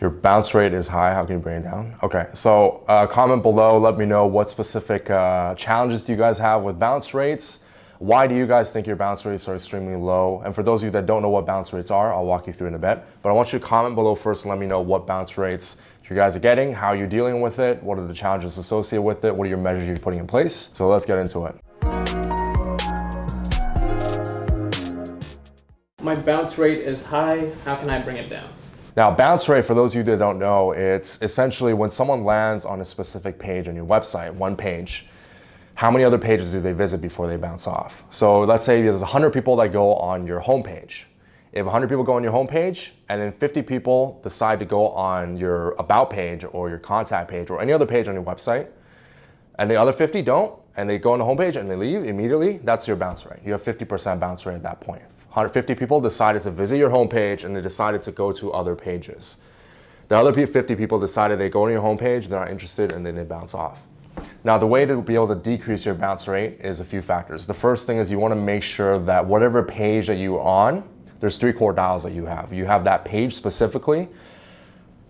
Your bounce rate is high. How can you bring it down? Okay, so uh, comment below. Let me know what specific uh, challenges do you guys have with bounce rates. Why do you guys think your bounce rates are extremely low? And for those of you that don't know what bounce rates are, I'll walk you through in a bit. But I want you to comment below first and let me know what bounce rates you guys are getting, how you're dealing with it, what are the challenges associated with it, what are your measures you're putting in place. So let's get into it. My bounce rate is high. How can I bring it down? Now, bounce rate, for those of you that don't know, it's essentially when someone lands on a specific page on your website, one page, how many other pages do they visit before they bounce off? So let's say there's 100 people that go on your homepage. If 100 people go on your homepage and then 50 people decide to go on your about page or your contact page or any other page on your website, and the other 50 don't, and they go on the homepage and they leave immediately, that's your bounce rate. You have 50% bounce rate at that point. 150 people decided to visit your homepage and they decided to go to other pages. The other 50 people decided they go on your homepage, they're not interested, and then they bounce off. Now, the way to be able to decrease your bounce rate is a few factors. The first thing is you want to make sure that whatever page that you're on, there's three core dials that you have. You have that page specifically,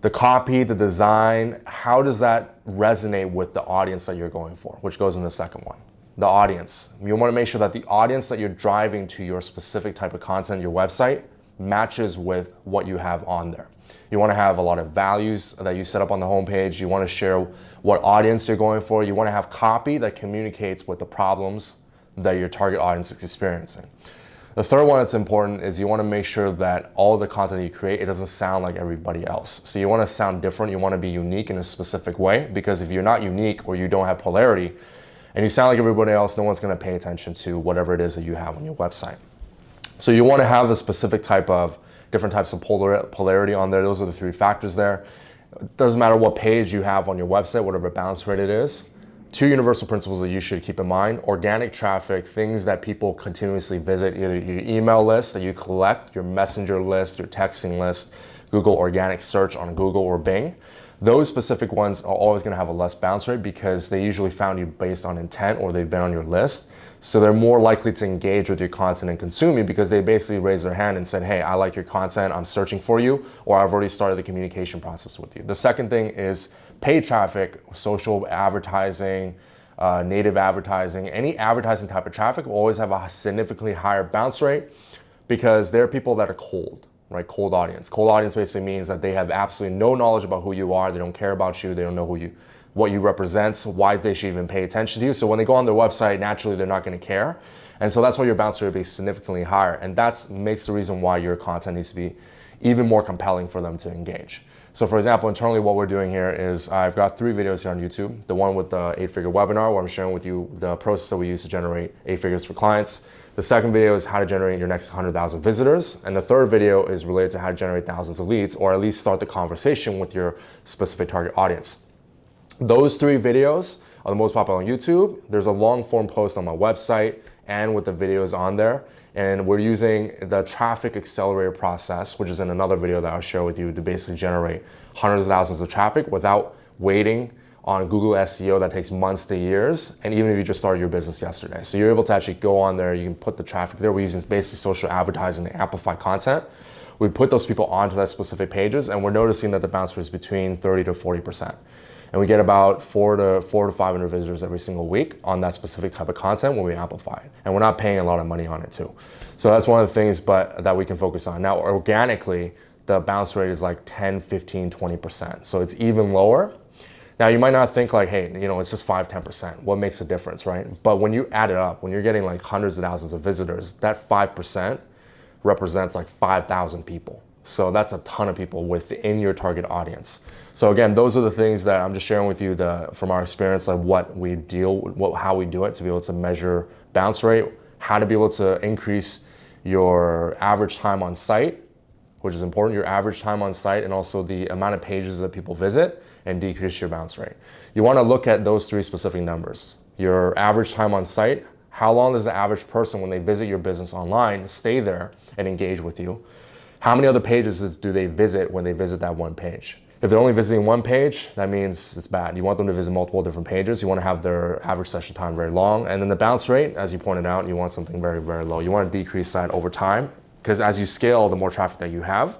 the copy, the design, how does that resonate with the audience that you're going for, which goes in the second one the audience. You want to make sure that the audience that you're driving to your specific type of content, your website, matches with what you have on there. You want to have a lot of values that you set up on the homepage. You want to share what audience you're going for. You want to have copy that communicates with the problems that your target audience is experiencing. The third one that's important is you want to make sure that all the content you create, it doesn't sound like everybody else. So you want to sound different. You want to be unique in a specific way because if you're not unique or you don't have polarity, and you sound like everybody else, no one's gonna pay attention to whatever it is that you have on your website. So you wanna have a specific type of, different types of polar, polarity on there. Those are the three factors there. It doesn't matter what page you have on your website, whatever bounce rate it is. Two universal principles that you should keep in mind. Organic traffic, things that people continuously visit, either your email list that you collect, your messenger list, your texting list, Google organic search on Google or Bing. Those specific ones are always gonna have a less bounce rate because they usually found you based on intent or they've been on your list. So they're more likely to engage with your content and consume you because they basically raised their hand and said, hey, I like your content, I'm searching for you, or I've already started the communication process with you. The second thing is paid traffic, social advertising, uh, native advertising, any advertising type of traffic will always have a significantly higher bounce rate because they're people that are cold right? Cold audience. Cold audience basically means that they have absolutely no knowledge about who you are. They don't care about you. They don't know who you, what you represent, why they should even pay attention to you. So when they go on their website, naturally they're not going to care. And so that's why your bounce rate will be significantly higher. And that makes the reason why your content needs to be even more compelling for them to engage. So for example, internally what we're doing here is I've got three videos here on YouTube. The one with the eight-figure webinar where I'm sharing with you the process that we use to generate eight figures for clients. The second video is how to generate your next 100,000 visitors. And the third video is related to how to generate thousands of leads or at least start the conversation with your specific target audience. Those three videos are the most popular on YouTube. There's a long form post on my website and with the videos on there. And we're using the traffic accelerator process, which is in another video that I'll share with you to basically generate hundreds of thousands of traffic without waiting on Google SEO that takes months to years, and even if you just started your business yesterday. So you're able to actually go on there, you can put the traffic there. We're using basically social advertising to amplify content. We put those people onto that specific pages, and we're noticing that the bounce rate is between 30 to 40%. And we get about four to four to 500 visitors every single week on that specific type of content when we amplify it. And we're not paying a lot of money on it too. So that's one of the things but that we can focus on. Now, organically, the bounce rate is like 10, 15, 20%. So it's even lower now you might not think like, hey, you know, it's just 5, 10%. What makes a difference, right? But when you add it up, when you're getting like hundreds of thousands of visitors, that 5% represents like 5,000 people. So that's a ton of people within your target audience. So again, those are the things that I'm just sharing with you the, from our experience, like what we deal, what, how we do it to be able to measure bounce rate, how to be able to increase your average time on site, which is important, your average time on site and also the amount of pages that people visit and decrease your bounce rate. You wanna look at those three specific numbers. Your average time on site, how long does the average person when they visit your business online stay there and engage with you? How many other pages do they visit when they visit that one page? If they're only visiting one page, that means it's bad. You want them to visit multiple different pages. You want to have their average session time very long. And then the bounce rate, as you pointed out, you want something very, very low. You want to decrease that over time because as you scale, the more traffic that you have,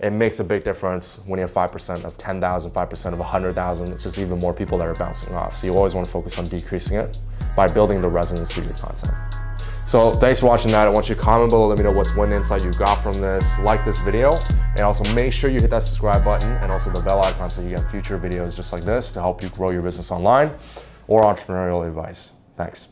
it makes a big difference when you have 5% of 10,000, 5% of 100,000. It's just even more people that are bouncing off. So you always want to focus on decreasing it by building the resonance to your content. So thanks for watching that. I want you to comment below, let me know what's one insight you got from this. Like this video, and also make sure you hit that subscribe button and also the bell icon so you get future videos just like this to help you grow your business online or entrepreneurial advice. Thanks.